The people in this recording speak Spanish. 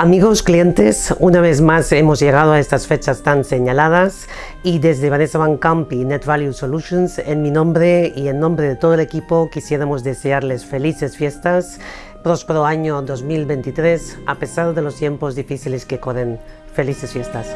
Amigos clientes, una vez más hemos llegado a estas fechas tan señaladas y desde Vanessa Van Camp y Net Value Solutions, en mi nombre y en nombre de todo el equipo, quisiéramos desearles felices fiestas, próspero año 2023, a pesar de los tiempos difíciles que corren. Felices fiestas.